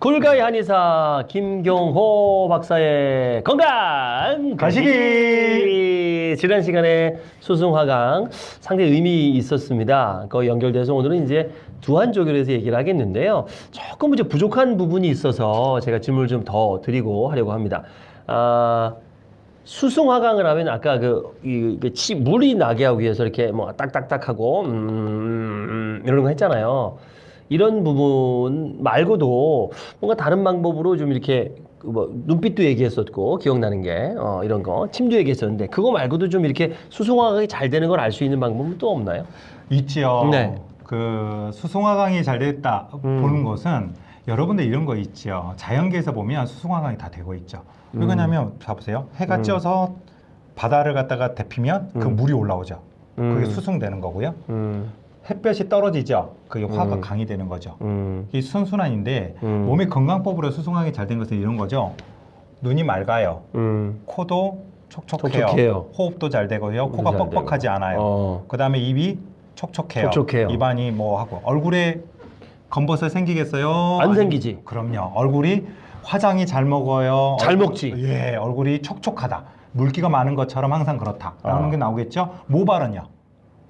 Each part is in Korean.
굴가의 한의사 김경호 박사의 건강 가시기! 지난 시간에 수승화강 상당히 의미 있었습니다. 그 연결돼서 오늘은 이제 두한조결에서 얘기를 하겠는데요. 조금 이제 부족한 부분이 있어서 제가 질문을 좀 더 드리고 하려고 합니다. 아, 수승화강을 하면 아까 그, 이, 그 치, 물이 나게 하기 위해서 이렇게 뭐 딱딱딱하고, 음, 음, 이런 거 했잖아요. 이런 부분 말고도 뭔가 다른 방법으로 좀 이렇게 그뭐 눈빛도 얘기했었고 기억나는 게 어, 이런 거 침도 얘기했었는데 그거 말고도 좀 이렇게 수승화강이 잘 되는 걸 알 수 있는 방법은 또 없나요? 있지요. 네. 그 수송화강이 잘 됐다 음. 보는 것은 여러분들 이런 거 있지요. 자연계에서 보면 수송화강이 다 되고 있죠. 왜 음. 그러냐면 봐보세요. 해가 음. 쪄서 바다를 갖다가 데피면 그 음. 물이 올라오죠. 그게 음. 수송되는 거고요. 음, 햇볕이 떨어지죠. 그게 화가 음. 강이 되는 거죠. 음, 이 순순환인데 음. 몸의 건강법으로 수송하기 잘 된 것은 이런 거죠. 눈이 맑아요. 음. 코도 촉촉해요. 촉촉해요. 호흡도 잘 되고요. 코가 잘 되고. 뻑뻑하지 않아요. 어. 그다음에 입이 촉촉해요. 촉촉해요. 입안이 뭐 하고 얼굴에 검버섯 생기겠어요? 안 아니, 생기지. 그럼요. 얼굴이 화장이 잘 먹어요. 잘 얼굴- 먹지. 예, 얼굴이 촉촉하다. 물기가 많은 것처럼 항상 그렇다라는 아. 게 나오겠죠. 모발은요.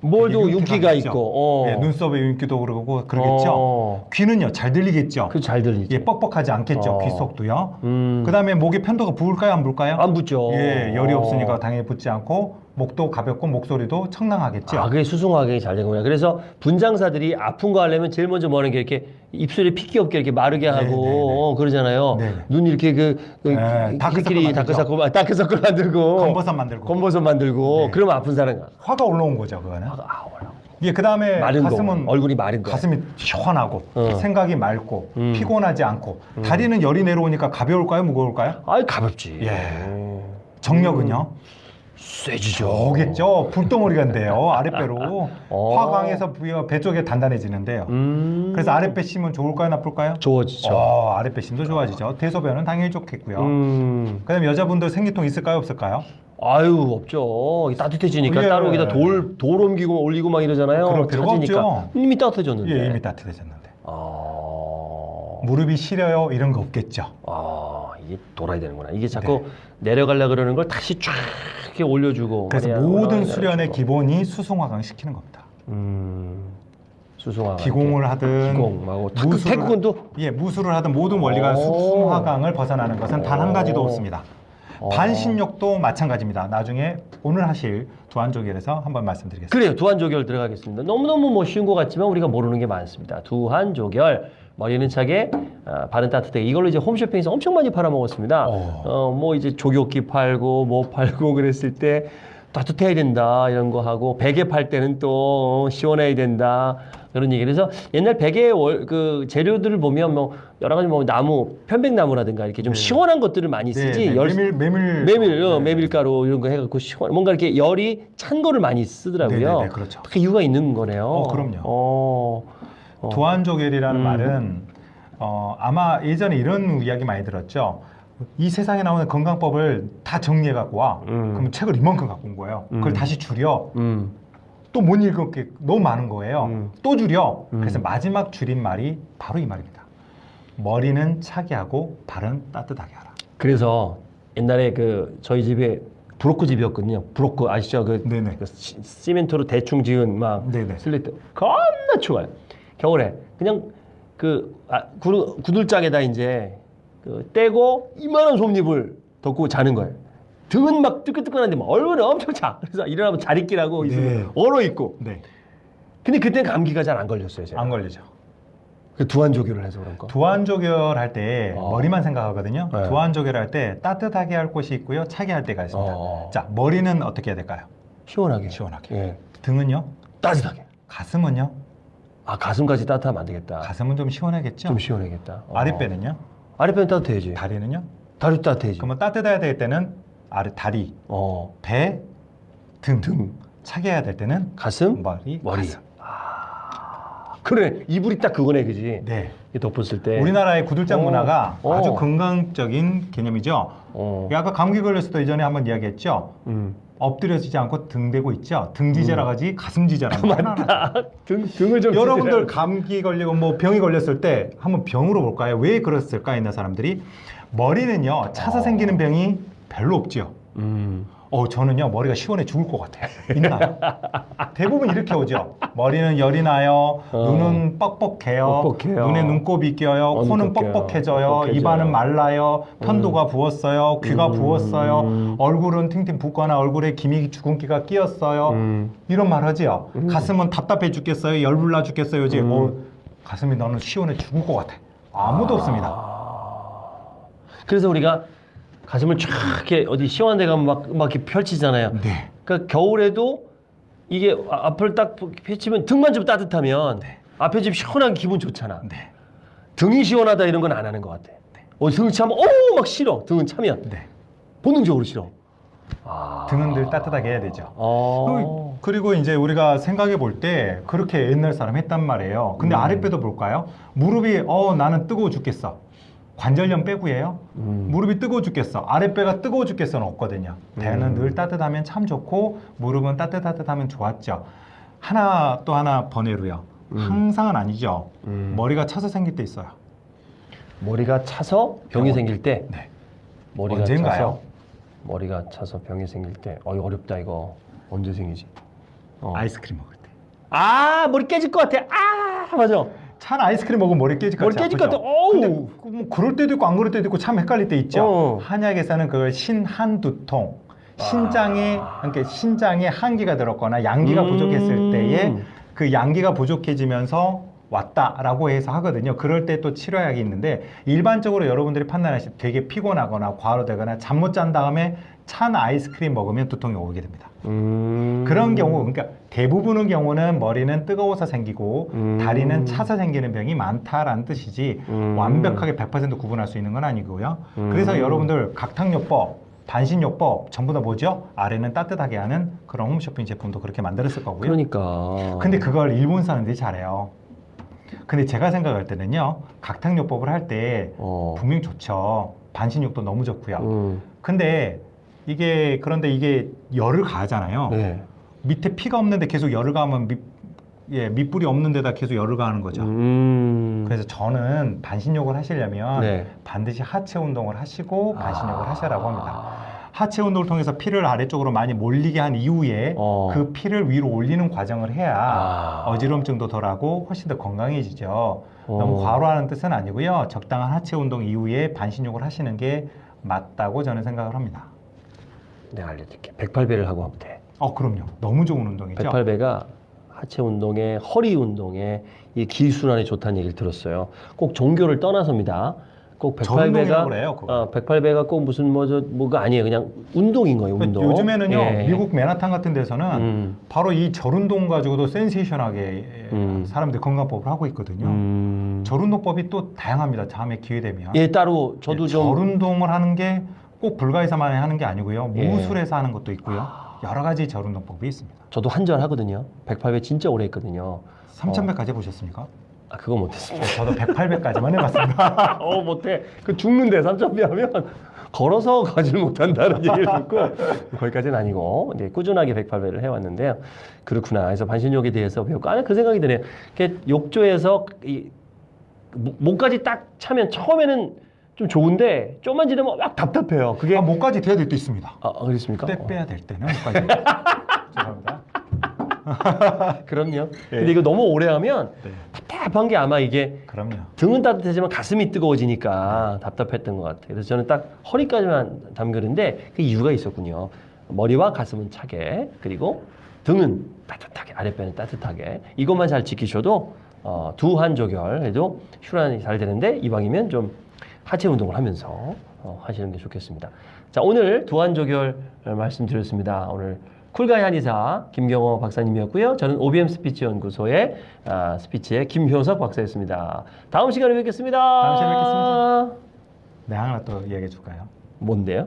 뭘도 윤기가. 있고. 어. 예, 눈썹에 윤기도 그러고 그러겠죠. 어. 귀는요 잘 들리겠죠. 그 잘 들리지. 예, 뻑뻑하지 않겠죠. 어. 귀 속도요. 음. 그 다음에 목에 편도가 부을까요, 안 부을까요? 안 붓죠. 예, 열이 어. 없으니까 당연히 붓지 않고 목도 가볍고 목소리도 청량하겠죠. 아, 그게 수승화강이 잘 되는구나. 그래서 분장사들이 아픈 거 하려면 제일 먼저 뭐 하는 게 이렇게 입술에 핏기 없게 이렇게 마르게 하고 네, 네, 네. 어, 그러잖아요. 네, 네. 눈 이렇게 그, 그 네, 다크서클. 다크서클, 아, 다크서클 만들고 검버섯 만들고 검버섯 만들고 네. 그러면 아픈 사람 화가 올라온 거죠, 그거는. 아, 아, 올라오고. 예, 그다음에 마른 가슴은 거 얼굴이 마른 거. 가슴이 시원하고 어. 생각이 맑고 음. 피곤하지 않고 다리는 열이 내려오니까 가벼울까요, 무거울까요? 아이 가볍지. 예. 음. 정력은요? 쇠지죠. 오겠죠. 불덩어리가인데요. 아랫배로 어. 화강에서 부여 배 쪽에 단단해지는데요. 음. 그래서 아랫배 심은 좋을까요, 나쁠까요? 좋아지죠. 어, 아랫배 심도 좋아지죠. 대소변은 당연히 좋겠고요. 음. 그다음에 여자분들 생리통 있을까요, 없을까요? 아유 없죠. 따뜻해지니까 예. 따로 여기다 돌, 돌 옮기고 올리고 막 이러잖아요. 그럴 필요가. 없죠. 이미 따뜻해졌는데. 예, 이미 따뜻해졌는데. 아, 무릎이 시려요, 이런 거 없겠죠. 아 이게 돌아야 되는구나. 이게 자꾸 내려가려 그러는 걸 다시 쫙 이렇게 올려주고. 그래서. 모든 올라가려 수련의 그래가지고. 기본이 수송화강 시키는 겁니다. 음, 수송화. 기공을 하든 탁구, 무술을- 태권도. 예, 무술을 하든 모든 원리가 오. 수송화강을 벗어나는 것은 단 한 가지도 오. 없습니다. 어. 반신욕도 마찬가지입니다. 나중에 오늘 하실 두한조결에서 한번 말씀드리겠습니다. 그래요. 두한조결 들어가겠습니다. 너무너무 뭐 쉬운 것 같지만 우리가 모르는 게 많습니다. 두한조결. 머리는 차게, 아, 발은 따뜻하게. 이걸로 이제 홈쇼핑에서 엄청 많이 팔아먹었습니다. 어. 어, 뭐 이제 조교기 팔고, 뭐 팔고 그랬을 때 따뜻해야 된다. 이런 거 하고, 베개 팔 때는 또 어, 시원해야 된다. 그런 얘기. 그래서 옛날 베개 월, 그 재료들을 보면 뭐 여러 가지 뭐 나무, 편백나무라든가 이렇게 좀 네. 시원한 것들을 많이 네, 쓰지. 네, 열- 메밀 메밀 메밀, 어, 네. 메밀가루 이런 거 해갖고 시원, 뭔가 이렇게 열이 찬 거를 많이 쓰더라고요. 네, 네, 네, 그렇죠. 그 이유가 있는 거네요. 어, 그럼요. 어, 어. 두한조결이라는 음. 말은 어, 아마 예전에 이런 이야기 많이 들었죠. 이 세상에 나오는 건강법을 다 정리해 갖고 와. 음. 그럼 책을 이만큼 갖고 온 거예요. 그걸 음. 다시 줄여. 음, 또못 읽을 게 너무 많은 거예요. 음. 또 줄여. 음. 그래서 마지막 줄인 말이 바로 이 말입니다. 머리는 차게 하고 발은 따뜻하게 하라. 그래서 옛날에 그 저희 집에 브로크 집이었거든요. 브로크 아시죠? 그. 그 시, 시멘트로 대충 지은 막 네네. 슬레이트 겁나 추워요. 겨울에 그냥 그 아, 구두, 구들장에다 이제 그 때고 이만한 솜이불을 덮고 자는 거예요. 등은 막 뜨끈뜨끈한데 막 얼굴은 엄청 차. 그래서 일어나면 자리끼라고 네. 있으면 얼어 있고. 네. 근데 그때 감기가 잘 안 걸렸어요. 제가. 안 걸리죠. 그 두한조교를 해서 그런가. 두한조결 할 때 어. 머리만 생각하거든요. 네. 두한조결 할 때 따뜻하게 할 곳이 있고요. 차게 할 때가 있습니다. 어. 자, 머리는 어떻게 해야 될까요? 시원하게. 시원하게. 예. 등은요? 따뜻하게. 가슴은요? 아 가슴까지 따뜻하면 안 되겠다. 가슴은 좀 시원하겠죠? 좀 시원하겠다. 어. 아랫배는요? 아랫배는 따뜻해야지. 다리는요? 다리 따뜻해야지. 그러면 따뜻해야 될 때는 아래 다리, 어. 배, 등, 등. 차게 해야 될 때는 가슴, 머리, 머리. 가슴. 그래 이불이 딱 그거네, 그지? 네. 이 덮었을 때. 우리나라의 구들장 어. 문화가 어. 아주 건강적인 개념이죠. 어. 아까 감기 걸렸을 때 이전에 한번 이야기했죠. 음. 엎드려지지 않고 등 대고 있죠. 등 지져라 가지 가슴 지져라. 맞다. 등 등을 좀 여러분들. 감기 걸리고 뭐 병이 걸렸을 때 한번 병으로 볼까요? 왜 그랬을까 있는 사람들이 머리는요 차서 생기는 병이 별로 없죠. 음. 어 저는요 머리가 시원해 죽을 것 같아요. 있나요? 대부분 이렇게 오죠. 머리는 열이 나요. 어. 눈은 뻑뻑해요. 뻑뻑해요. 눈에 눈곱이 껴요. 어, 코는 껴요. 뻑뻑해져요. 뻑뻑해져요. 입안은 말라요. 편도가 부었어요. 귀가 음. 부었어요. 얼굴은 팅팅 붓거나 얼굴에 기미 주근기가 끼었어요. 음. 이런 말 하지요. 음. 가슴은 답답해 죽겠어요. 열불나 죽겠어요. 이제 음. 어, 가슴이 너는 시원해 죽을 것 같아. 아무도 없습니다. 아. 그래서 우리가 가슴을 쫙 이렇게 어디 시원한 데 가면 막, 막 이렇게 펼치잖아요. 네. 그러니까 겨울에도 이게 아- 앞을 딱 펼치면 등만 좀 따뜻하면 앞에 좀 시원한 기분 좋잖아. 네. 등이 시원하다 이런 건 안 하는 것 같아. 어, 등을 차면 어우 막 싫어. 등은 차면 네. 본능적으로 싫어. 아. 등은 늘 따뜻하게 해야 되죠. 어. 그리고 이제 우리가 생각해 볼 때 그렇게 옛날 사람 했단 말이에요. 근데 음. 아랫배도 볼까요? 무릎이 어 나는 뜨거워 죽겠어. 관절염 빼고예요. 음. 무릎이 뜨거워 죽겠어. 아랫배가 뜨거워 죽겠어는 없거든요. 배는 음. 늘 따뜻하면 참 좋고 무릎은 따뜻하면 좋았죠. 하나 또 하나 번외로요. 음. 항상은 아니죠. 음. 머리가 차서 생길 때 있어요. 머리가 차서 병이 병원. 생길 때 네. 머리가 언젠가요? 차서 머리가 차서 병이 생길 때 어, 어렵다 이거 언제 생기지? 어. 아이스크림 먹을 때. 아 머리 깨질 것 같아. 아 맞아. 찬 아이스크림 먹으면 머리 깨질 것 머리 깨질 것? 같아. 어우. 그뭐 그럴 때도 있고 안 그럴 때도 있고 참 헷갈릴 때 있죠. 어. 한약에서는 그걸 신한두통, 신장에 그러니까 신장에 한기가 들었거나 양기가 음. 부족했을 때에 그 양기가 부족해지면서 왔다라고 해서 하거든요. 그럴 때 또 치료약이 있는데 일반적으로 여러분들이 판단하실 때 되게 피곤하거나 과로되거나 잠 못 잔 다음에 찬 아이스크림 먹으면 두통이 오게 됩니다. 음. 그런 경우 그러니까 대부분의 경우는 머리는 뜨거워서 생기고 음. 다리는 차서 생기는 병이 많다라는 뜻이지 음. 완벽하게 100% 구분할 수 있는 건 아니고요. 음. 그래서 여러분들 각탕요법, 반신요법 전부 다 뭐죠? 아래는 따뜻하게 하는 그런 홈쇼핑 제품도 그렇게 만들었을 거고요. 그러니까. 근데 그걸 일본 사람들이 잘해요. 근데 제가 생각할 때는요. 각탕요법을 할때 어. 분명 좋죠. 반신욕도 너무 좋고요. 음. 근데 이게 그런데 이게 열을 가하잖아요. 네. 밑에 피가 없는데 계속 열을 가하면 밑, 예, 밑불이 없는 데다 계속 열을 가하는 거죠. 음. 그래서 저는 반신욕을 하시려면 네. 반드시 하체 운동을 하시고 반신욕을 아. 하시라고 합니다. 하체 운동을 통해서 피를 아래쪽으로 많이 몰리게 한 이후에 어. 그 피를 위로 올리는 과정을 해야 아. 어지럼증도 덜하고 훨씬 더 건강해지죠. 어. 너무 과로하는 뜻은 아니고요. 적당한 하체 운동 이후에 반신욕을 하시는 게 맞다고 저는 생각을 합니다. 내가 알려줄게. 108배를 하고 하면 돼. 어, 그럼요. 너무 좋은 운동이죠. 108배가 하체 운동에 허리 운동에 이 기순환에 좋다는 얘기를 들었어요. 꼭 종교를 떠나서입니다. 꼭 전운동이라고 108배가 그래요, 그거. 어, 108배가 꼭 무슨 뭐저 뭐가 아니에요. 그냥 운동인 거예요. 운동. 요즘에는요 예. 미국 맨하탄 같은 데서는 음. 바로 이 절 운동 가지고도 센세이션하게 음. 사람들이 건강법을 하고 있거든요. 음. 절 운동법이 또 다양합니다. 다음에 기회 되면 예, 따로 저도 예, 좀 절 운동을 하는 게 꼭 불가에서만 하는 게 아니고요. 예. 무술에서 하는 것도 있고요. 여러 가지 절 운동법이 있습니다. 저도 한절 하거든요. 108배 진짜 오래 했거든요. 3,100까지 해보셨습니까? 아, 그거 못했습니다. 네, 저도 108배까지만 해봤습니다. 어, 못해. 그 죽는데 3,000배 하면 걸어서 가지를 못한다는 얘기를 듣고 거기까지는 아니고 이제 꾸준하게 108배를 해왔는데요. 그렇구나. 그래서 반신욕에 대해서 배웠고 아, 그 생각이 드네요. 욕조에서 이 목- 목까지 딱 차면 처음에는 좀 좋은데 좀만 지나면 막 답답해요. 그게 아, 목까지 돼야 될 때 있습니다. 아, 아, 그렇습니까? 때 어. 빼야 될 때는 목까지. 죄송합니다. 그럼요. 예. 근데 이거 너무 오래 하면 네, 답답한 게 아마 이게 그럼요. 등은 따뜻하지만 가슴이 뜨거워지니까 답답했던 것 같아요. 그래서 저는 딱 허리까지만 담그는데 그 이유가 있었군요. 머리와 가슴은 차게 그리고 등은 따뜻하게 아랫배는 따뜻하게 이것만 잘 지키셔도 어, 두한족열 해도 혈행이 잘 되는데 이왕이면 좀 하체 운동을 하면서 어, 하시는 게 좋겠습니다. 자 오늘 두한족열 말씀드렸습니다. 오늘 쿨가이 한의사 김경호 박사님이었고요. 저는 OBM 스피치 연구소의 아, 스피치의 김효석 박사였습니다. 다음 시간에 뵙겠습니다. 다음 시간에 뵙겠습니다. 네, 하나 또 이야기해 줄까요? 뭔데요?